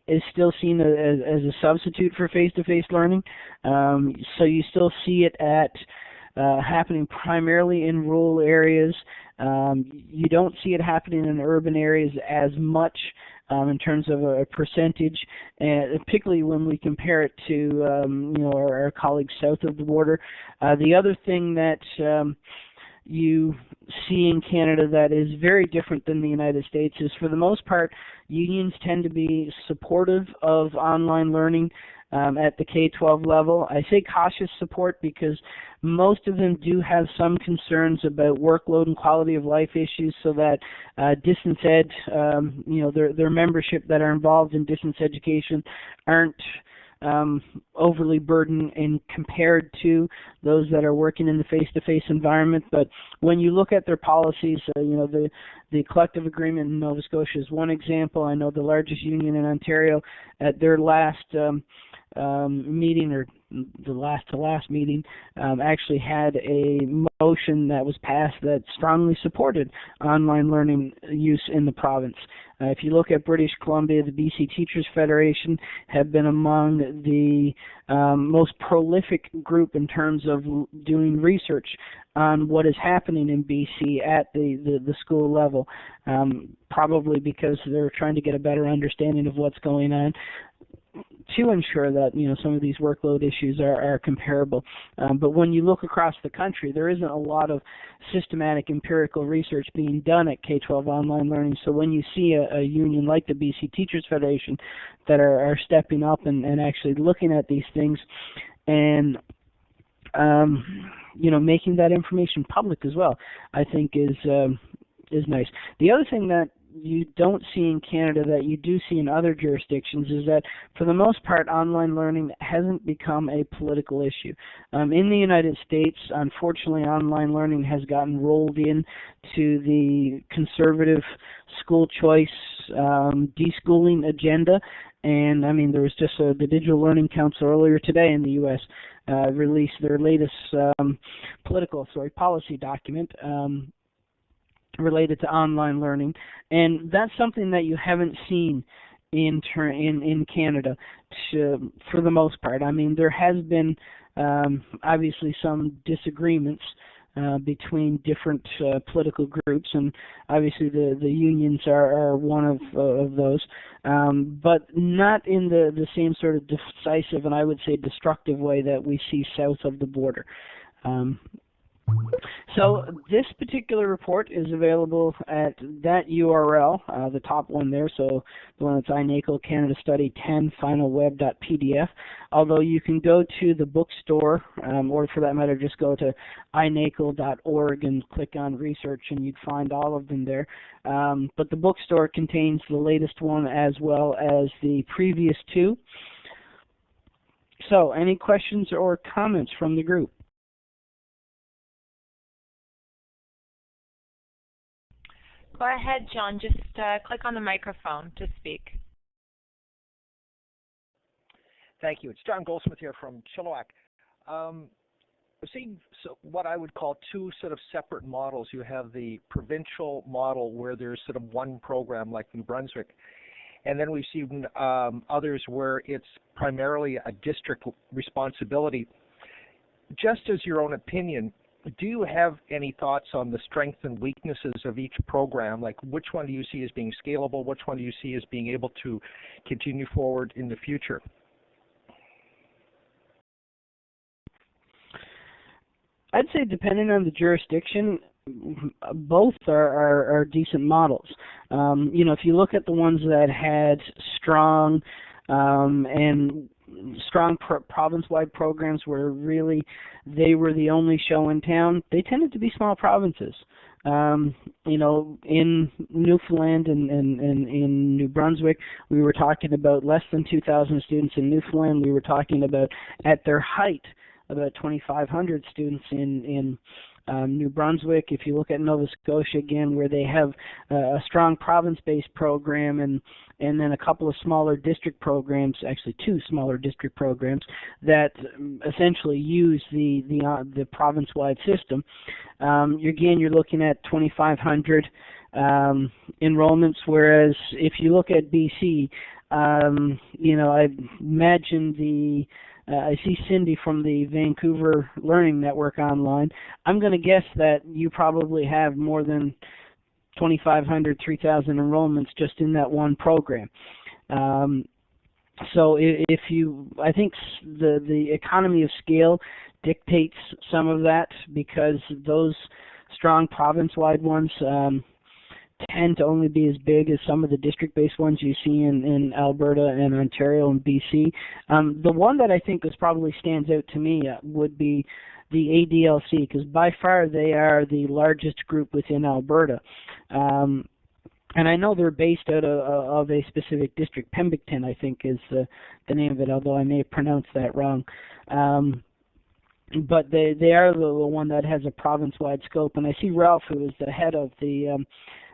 is still seen as, as a substitute for face-to-face learning. Um, so you still see it at uh, happening primarily in rural areas. Um, you don't see it happening in urban areas as much um, in terms of a percentage, and particularly when we compare it to um, you know our, our, colleagues south of the border. Uh, the other thing that um, you see in Canada that is very different than the United States is for the most part unions tend to be supportive of online learning um, at the K-12 level. I say cautious support because most of them do have some concerns about workload and quality of life issues, so that uh, distance ed, um, you know, their their membership that are involved in distance education aren't um, overly burdened and compared to those that are working in the face-to-face environment. But when you look at their policies, uh, you know the the collective agreement in Nova Scotia is one example. I know the largest union in Ontario at their last um, um, meeting or the last to last meeting um, actually had a motion that was passed that strongly supported online learning use in the province. Uh, if you look at British Columbia, the BC Teachers Federation have been among the um, most prolific group in terms of doing research on what is happening in BC at the, the, the school level, um, probably because they're trying to get a better understanding of what's going on to ensure that you know some of these workload issues are, are comparable. Um, but when you look across the country, there isn't a lot of systematic empirical research being done at K-12 online learning. So when you see a, a union like the BC Teachers Federation that are, are stepping up and, and actually looking at these things and um, you know making that information public as well, I think is um, is nice. The other thing that you don't see in Canada that you do see in other jurisdictions is that for the most part online learning hasn't become a political issue. Um, in the United States, unfortunately online learning has gotten rolled in to the conservative school choice um, deschooling agenda and I mean there was just a, the Digital Learning Council earlier today in the US uh, released their latest um, political sorry policy document um, related to online learning, and that's something that you haven't seen in ter- in in Canada to, for the most part. I mean, there has been um, obviously some disagreements uh, between different uh, political groups, and obviously the the unions are, are one of uh, of those, um, but not in the the same sort of decisive and I would say destructive way that we see south of the border. Um, so this particular report is available at that URL, uh, the top one there, so the one that's iNACOL Canada Study 10 Final finalweb.pdf. Although you can go to the bookstore, um, or for that matter, just go to inacol.org and click on research and you'd find all of them there. Um, but the bookstore contains the latest one as well as the previous two. So any questions or comments from the group? Go ahead, John. Just uh, click on the microphone to speak. Thank you. It's John Goldsmith here from Chilliwack. Um, we're seeing so what I would call two sort of separate models. You have the provincial model where there's sort of one program like New Brunswick, and then we've seen um, others where it's primarily a district responsibility. Just as your own opinion, do you have any thoughts on the strengths and weaknesses of each program? Like which one do you see as being scalable? Which one do you see as being able to continue forward in the future? I'd say depending on the jurisdiction, both are, are, are decent models. Um, you know, if you look at the ones that had strong um, and strong pro- province-wide programs where really they were the only show in town, they tended to be small provinces. Um, you know, in Newfoundland and, and, and in New Brunswick, we were talking about less than 2,000 students. In Newfoundland, we were talking about, at their height, about 2,500 students in in um, New Brunswick. If you look at Nova Scotia again, where they have uh, a strong province-based program and and then a couple of smaller district programs, actually two smaller district programs that um, essentially use the the uh, the province-wide system. Um, again, you're looking at 2,500 um, enrollments, whereas if you look at BC, um, you know, I imagine the uh, I see Cindy from the Vancouver Learning Network online. I'm going to guess that you probably have more than 2,500, 3,000 enrollments just in that one program. Um, so if you, I think the the economy of scale dictates some of that because those strong province-wide ones um, tend to only be as big as some of the district-based ones you see in, in Alberta and Ontario and BC. Um, the one that I think is probably stands out to me uh, would be the ADLC because by far they are the largest group within Alberta. Um, and I know they're based out of, of a specific district. Pembicton, I think, is the, name of it, although I may have pronounced that wrong. Um, but they they are the, the one that has a province-wide scope. And I see Ralph, who is the head of the um,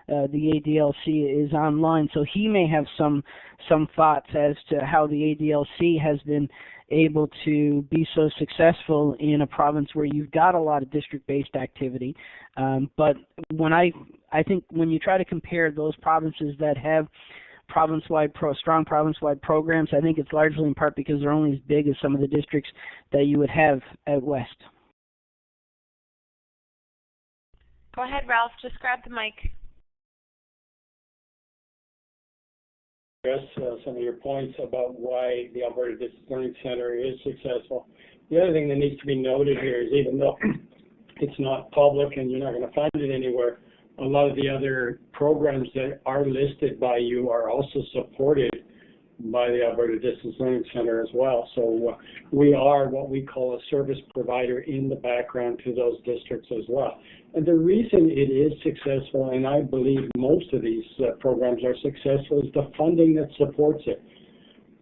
uh, the ADLC, is online, so he may have some some thoughts as to how the ADLC has been able to be so successful in a province where you've got a lot of district-based activity. Um, but when I I think when you try to compare those provinces that have province-wide pro strong province-wide programs, I think it's largely in part because they're only as big as some of the districts that you would have out west. Go ahead, Ralph. Just grab the mic. Address uh, some of your points about why the Alberta Distance Learning Center is successful. The other thing that needs to be noted here is even though (clears throat) it's not public and you're not going to find it anywhere, a lot of the other programs that are listed by you are also supported by the Alberta Distance Learning Center as well. So uh, we are what we call a service provider in the background to those districts as well. And the reason it is successful, and I believe most of these uh, programs are successful, is the funding that supports it.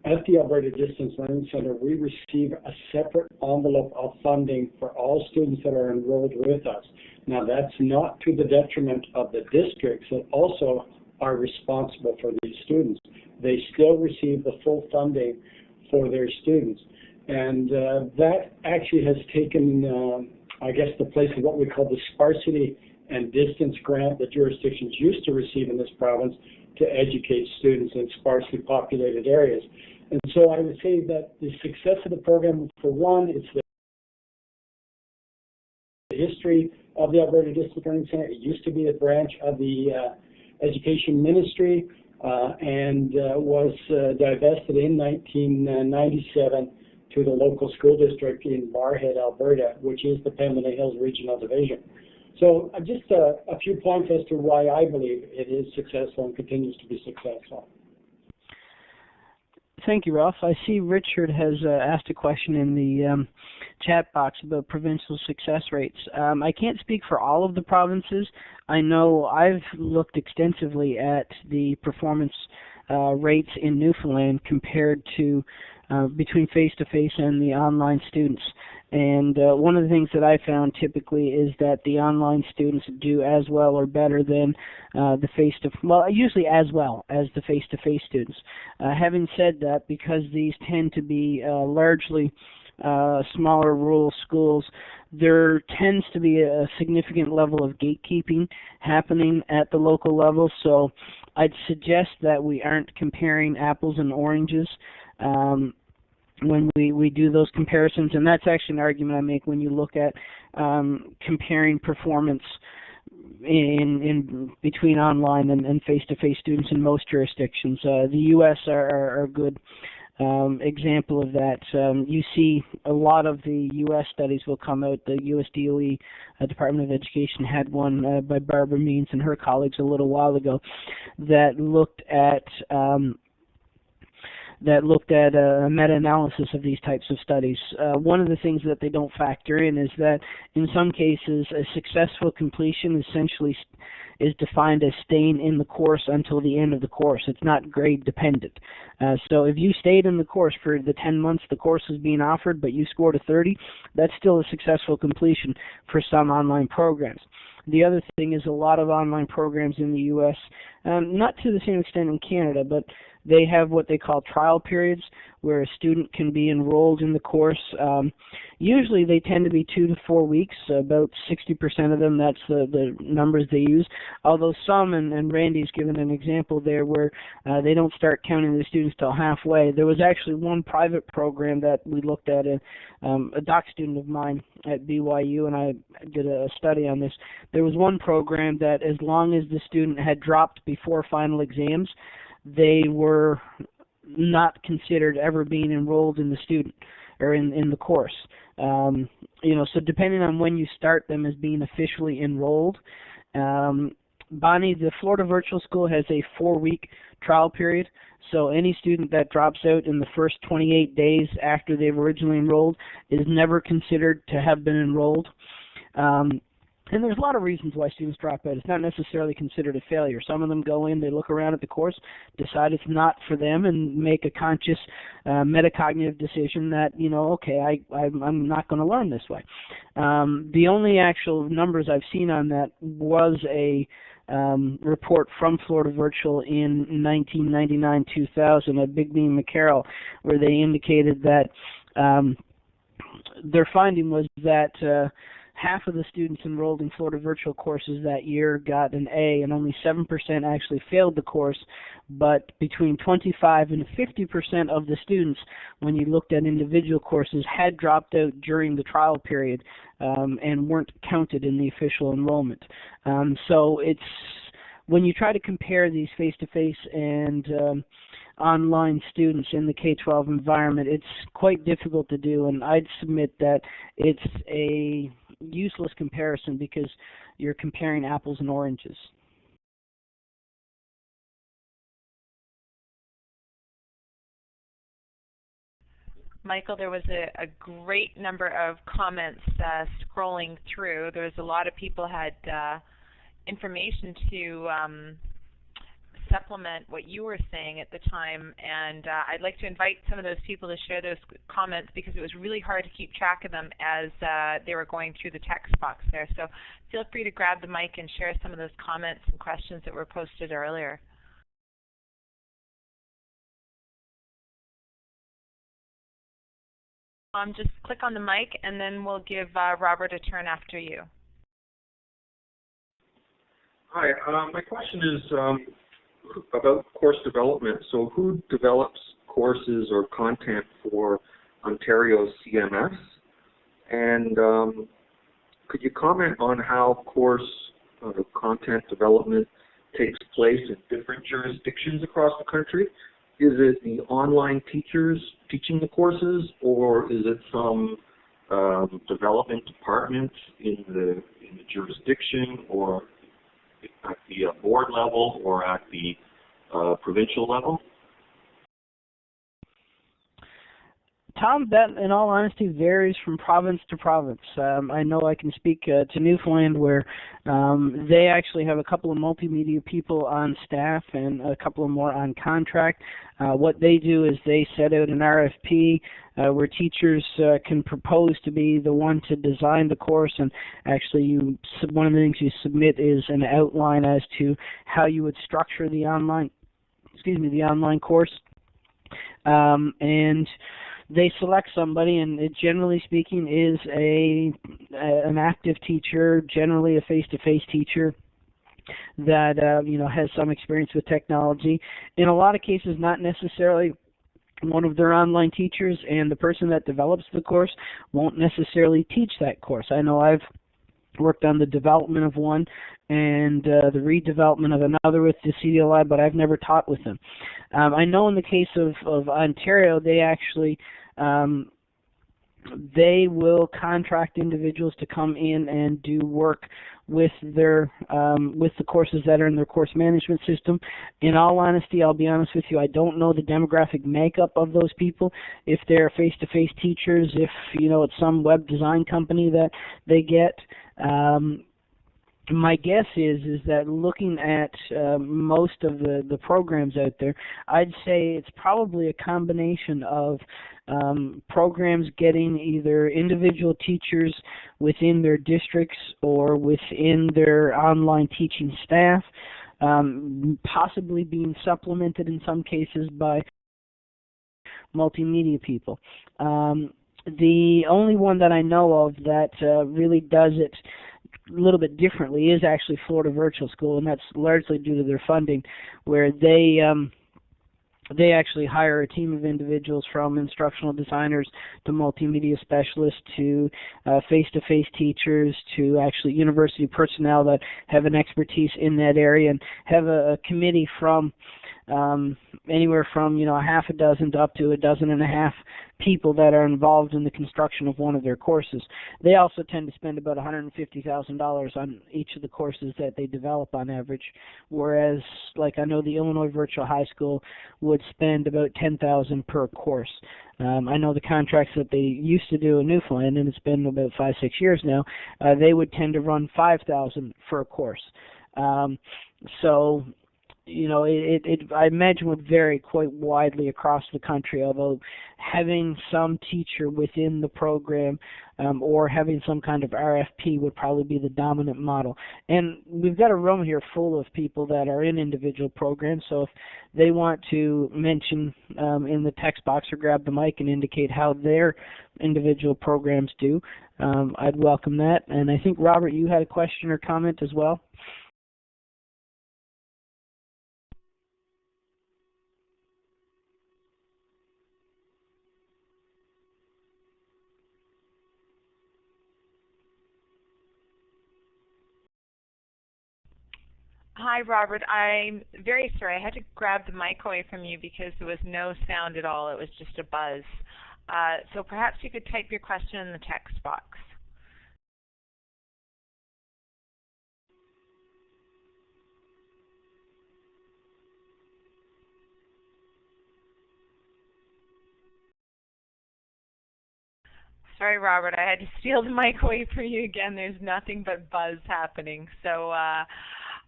At the Alberta Distance Learning Center, we receive a separate envelope of funding for all students that are enrolled with us. Now, that's not to the detriment of the districts that also are responsible for these students they still receive the full funding for their students. And uh, that actually has taken, uh, I guess, the place of what we call the sparsity and distance grant that jurisdictions used to receive in this province to educate students in sparsely populated areas. And so I would say that the success of the program, for one, it's the history of the Alberta Distance Learning Center. It used to be a branch of the uh, Education Ministry. Uh, and uh, was uh, divested in 1997 to the local school district in Barrhead, Alberta, which is the Pembina Hills Regional Division. So just a, a few points as to why I believe it is successful and continues to be successful. Thank you, Ralph. I see Richard has uh, asked a question in the um, chat box about provincial success rates. Um, I can't speak for all of the provinces. I know I've looked extensively at the performance uh, rates in Newfoundland compared to uh, between face-to-face and the online students. And uh, one of the things that I found typically is that the online students do as well or better than uh, the face to well, usually as well as the face to face students. Uh, having said that, because these tend to be uh, largely uh, smaller rural schools, there tends to be a significant level of gatekeeping happening at the local level. So I'd suggest that we aren't comparing apples and oranges. Um, when we, we do those comparisons, and that's actually an argument I make when you look at um, comparing performance in in between online and, face-to-face students in most jurisdictions. Uh, the U.S. are, are, are good um, example of that. Um, you see a lot of the U.S. studies will come out. The U.S. DOE uh, Department of Education had one uh, by Barbara Means and her colleagues a little while ago that looked at um, that looked at a meta-analysis of these types of studies. Uh, one of the things that they don't factor in is that in some cases a successful completion essentially is defined as staying in the course until the end of the course. It's not grade dependent. Uh, so if you stayed in the course for the 10 months the course was being offered, but you scored a 30, that's still a successful completion for some online programs. The other thing is a lot of online programs in the U.S., um, not to the same extent in Canada, but they have what they call trial periods where a student can be enrolled in the course. Um, usually they tend to be two to four weeks, about 60% of them, that's the, the numbers they use. Although some, and, and Randy's given an example there where uh, they don't start counting the students till halfway. There was actually one private program that we looked at, a, um, a doc student of mine at BYU, and I did a study on this. There was one program that as long as the student had dropped before final exams, they were not considered ever being enrolled in the student or in in the course. Um, you know, so depending on when you start them as being officially enrolled, um, Bonnie, the Florida Virtual School has a four-week trial period. So any student that drops out in the first 28 days after they've originally enrolled is never considered to have been enrolled. Um, and there's a lot of reasons why students drop out. It's not necessarily considered a failure. Some of them go in, they look around at the course, decide it's not for them, and make a conscious uh, metacognitive decision that you know, okay, I, I I'm not going to learn this way. Um, the only actual numbers I've seen on that was a um, report from Florida Virtual in 1999-2000 at Bigbie and McCarroll, where they indicated that um, their finding was that uh, half of the students enrolled in Florida virtual courses that year got an A and only 7% actually failed the course, but between 25 and 50% of the students, when you looked at individual courses, had dropped out during the trial period um, and weren't counted in the official enrollment. Um, so it's when you try to compare these face-to-face and um, online students in the K-12 environment, it's quite difficult to do, and I'd submit that it's a useless comparison because you're comparing apples and oranges. Michael, there was a, a, great number of comments uh, scrolling through. There was a lot of people had uh, information to um, supplement what you were saying at the time. And uh, I'd like to invite some of those people to share those comments because it was really hard to keep track of them as uh, they were going through the text box there. So feel free to grab the mic and share some of those comments and questions that were posted earlier. Um, just click on the mic and then we'll give uh, Robert a turn after you. Hi, uh, my question is um, about course development. So who develops courses or content for Ontario's CMS? And um, could you comment on how course uh, content development takes place in different jurisdictions across the country? Is it the online teachers teaching the courses, or is it some um, development department in the in the jurisdiction, or at the uh, board level or at the uh, provincial level? Tom, that in all honesty varies from province to province. Um, I know I can speak uh, to Newfoundland where um, they actually have a couple of multimedia people on staff and a couple of more on contract. Uh, what they do is they set out an RFP uh, where teachers uh, can propose to be the one to design the course, and actually, you one of the things you submit is an outline as to how you would structure the online, excuse me, the online course, um, and they select somebody, and it generally speaking is a, a an active teacher, generally a face-to-face teacher that uh, you know has some experience with technology. In a lot of cases, not necessarily one of their online teachers, and the person that develops the course won't necessarily teach that course. I know I've worked on the development of one and uh, the redevelopment of another with the CDLI, but I've never taught with them. Um, I know in the case of, of Ontario, they actually um, they will contract individuals to come in and do work with their um, with the courses that are in their course management system. In all honesty, I'll be honest with you, I don't know the demographic makeup of those people. If they're face-to-face teachers, if you know it's some web design company that they get. Um, my guess is is that looking at uh, most of the the programs out there, I'd say it's probably a combination of um, programs getting either individual teachers within their districts or within their online teaching staff, um, possibly being supplemented in some cases by multimedia people. Um, the only one that I know of that uh, really does it a little bit differently is actually Florida Virtual School, and that's largely due to their funding, where they um, they actually hire a team of individuals from instructional designers to multimedia specialists to uh, face-to-face teachers to actually university personnel that have an expertise in that area and have a, a committee from um, anywhere from you know a half a dozen to up to a dozen and a half people that are involved in the construction of one of their courses. They also tend to spend about $150,000 on each of the courses that they develop on average, whereas like I know the Illinois Virtual High School would spend about 10,000 per course. Um, I know the contracts that they used to do in Newfoundland, and it's been about five, six years now. Uh, they would tend to run 5,000 for a course. Um, so you know, it, it I imagine would vary quite widely across the country. Although having some teacher within the program um, or having some kind of RFP would probably be the dominant model. And we've got a room here full of people that are in individual programs. So if they want to mention um, in the text box or grab the mic and indicate how their individual programs do, um, I'd welcome that. And I think Robert, you had a question or comment as well. Hi, Robert. I'm very sorry. I had to grab the mic away from you because there was no sound at all. It was just a buzz. Uh, so perhaps you could type your question in the text box. Sorry, Robert. I had to steal the mic away from you again. There's nothing but buzz happening. So uh,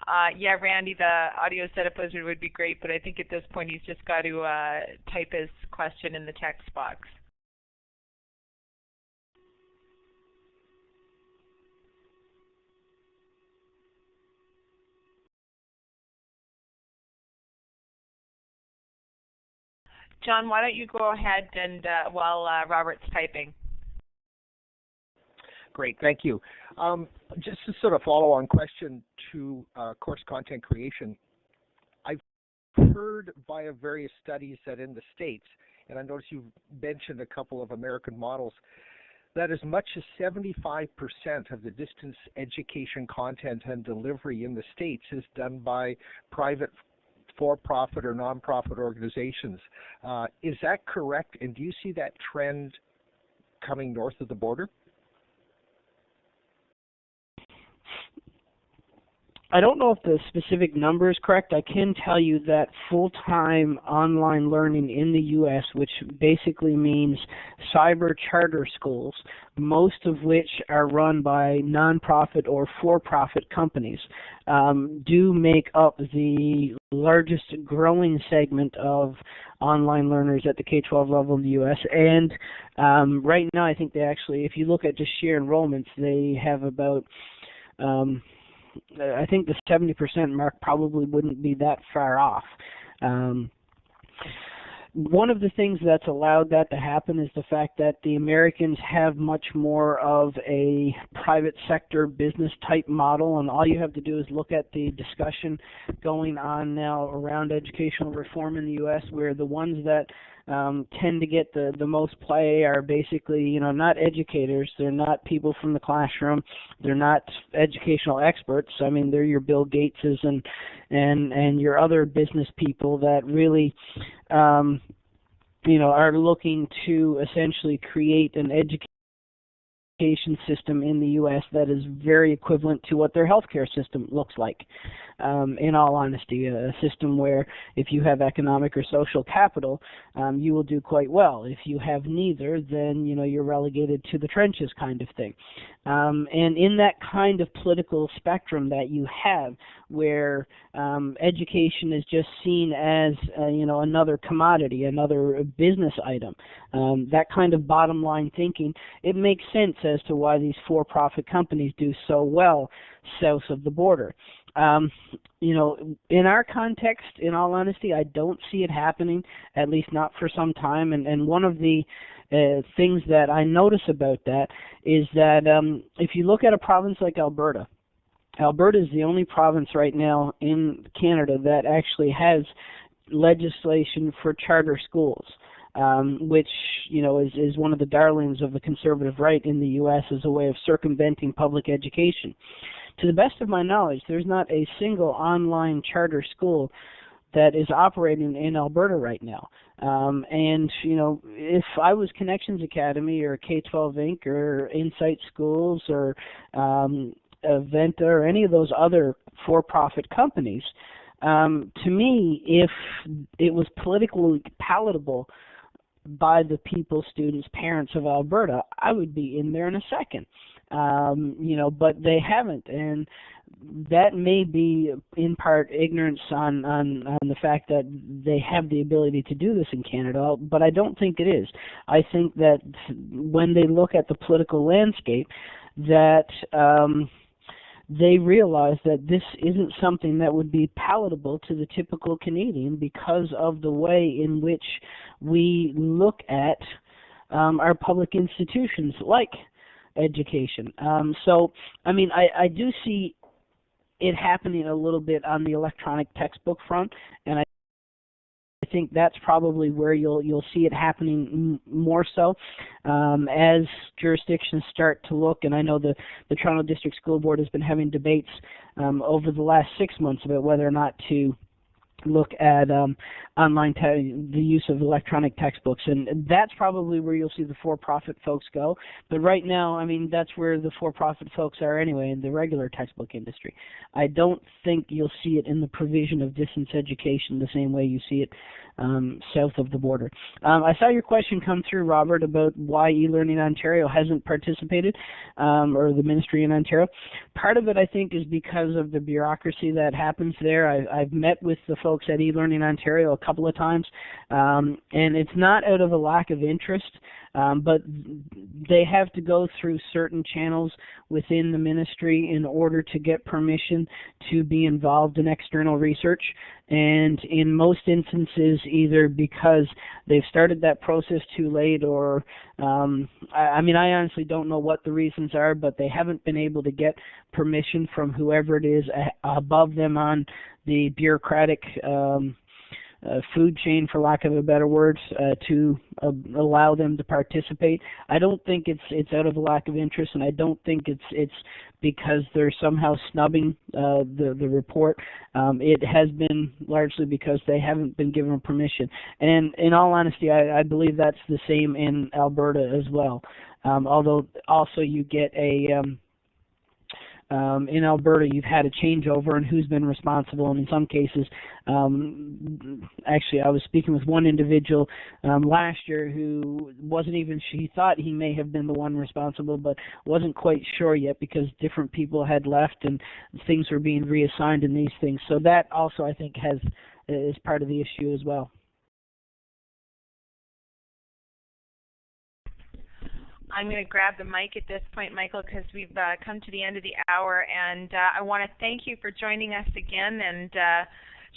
uh, yeah, Randy, the audio setup wizard would be great, but I think at this point he's just got to uh, type his question in the text box. John, why don't you go ahead and uh, while uh, Robert's typing. Great, thank you. Um, just a sort of follow-on question to uh, course content creation. I've heard via various studies that in the States, and I notice you've mentioned a couple of American models, that as much as 75% of the distance education content and delivery in the States is done by private for-profit or nonprofit organizations. Uh, is that correct? And do you see that trend coming north of the border? I don't know if the specific number is correct. I can tell you that full-time online learning in the U.S., which basically means cyber charter schools, most of which are run by nonprofit or for-profit companies, um, do make up the largest growing segment of online learners at the K-12 level in the U.S. And um, right now, I think they actually, if you look at just sheer enrollments, they have about um, I think the 70% mark probably wouldn't be that far off. Um, one of the things that's allowed that to happen is the fact that the Americans have much more of a private sector business type model, and all you have to do is look at the discussion going on now around educational reform in the U.S., where the ones that um, tend to get the the most play are basically you know not educators they're not people from the classroom they're not educational experts i mean they're your bill gateses and and and your other business people that really um you know are looking to essentially create an education education system in the U.S. that is very equivalent to what their healthcare system looks like. Um, in all honesty, a system where if you have economic or social capital, um, you will do quite well. If you have neither, then you know you're relegated to the trenches, kind of thing. Um, and in that kind of political spectrum that you have, where um, education is just seen as uh, you know another commodity, another business item, um, that kind of bottom line thinking, it makes sense as to why these for-profit companies do so well south of the border. Um, you know, in our context, in all honesty, I don't see it happening, at least not for some time. And, and one of the uh, things that I notice about that is that um, if you look at a province like Alberta, Alberta is the only province right now in Canada that actually has legislation for charter schools um, which you know is is one of the darlings of the conservative right in the U.S. as a way of circumventing public education. To the best of my knowledge, there's not a single online charter school that is operating in Alberta right now. Um, and you know, if I was Connections Academy or K12 Inc. or Insight Schools or um, Aventa or any of those other for-profit companies, um, to me, if it was politically palatable by the people, students, parents of Alberta, I would be in there in a second. Um, you know, but they haven't, and that may be in part ignorance on, on on the fact that they have the ability to do this in Canada, but I don't think it is. I think that when they look at the political landscape, that um, they realize that this isn't something that would be palatable to the typical Canadian because of the way in which we look at um, our public institutions like education. Um, so, I mean, I, I do see it happening a little bit on the electronic textbook front, and I I think that's probably where you'll you'll see it happening more so um, as jurisdictions start to look. And I know the the Toronto District School Board has been having debates um, over the last six months about whether or not to look at um, online the use of electronic textbooks, and that's probably where you'll see the for-profit folks go. But right now, I mean, that's where the for-profit folks are anyway in the regular textbook industry. I don't think you'll see it in the provision of distance education the same way you see it um, south of the border. Um, I saw your question come through, Robert, about why eLearning Ontario hasn't participated, um, or the ministry in Ontario. Part of it, I think, is because of the bureaucracy that happens there. I, I've met with the folks at eLearning Ontario a couple of times, um, and it's not out of a lack of interest. Um, but they have to go through certain channels within the ministry in order to get permission to be involved in external research. And in most instances, either because they've started that process too late, or um, I, I mean, I honestly don't know what the reasons are, but they haven't been able to get permission from whoever it is above them on the bureaucratic um, uh, food chain, for lack of a better word, uh, to uh, allow them to participate. I don't think it's it's out of a lack of interest, and I don't think it's it's because they're somehow snubbing uh, the the report. Um, it has been largely because they haven't been given permission. And in all honesty, I, I believe that's the same in Alberta as well. Um, although also you get a um, um, in Alberta, you've had a changeover and who's been responsible. And in some cases, um, actually, I was speaking with one individual um, last year who wasn't even. He thought he may have been the one responsible, but wasn't quite sure yet because different people had left and things were being reassigned in these things. So that also, I think, has is part of the issue as well. I'm going to grab the mic at this point, Michael, because we've uh, come to the end of the hour, and uh, I want to thank you for joining us again and uh,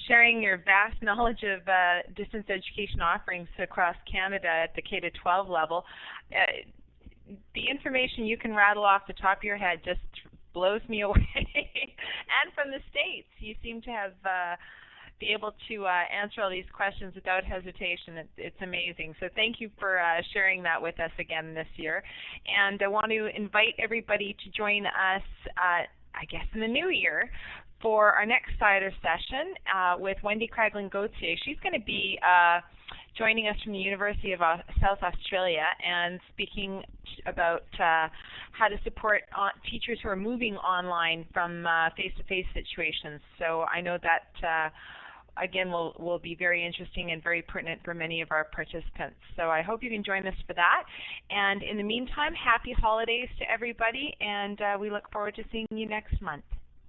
sharing your vast knowledge of uh, distance education offerings across Canada at the K to 12 level. Uh, the information you can rattle off the top of your head just blows me (laughs) away. and from the states, you seem to have uh, be able to uh, answer all these questions without hesitation. It, it's amazing. So thank you for uh, sharing that with us again this year. And I want to invite everybody to join us, uh, I guess, in the new year for our next CIDER session uh, with Wendy Kraglund Gauthier. She's going to be uh, joining us from the University of South Australia and speaking about uh, how to support teachers who are moving online from uh, face-to-face -face situations. So I know that uh, again will will be very interesting and very pertinent for many of our participants. So I hope you can join us for that. And in the meantime, happy holidays to everybody, and uh, we look forward to seeing you next month.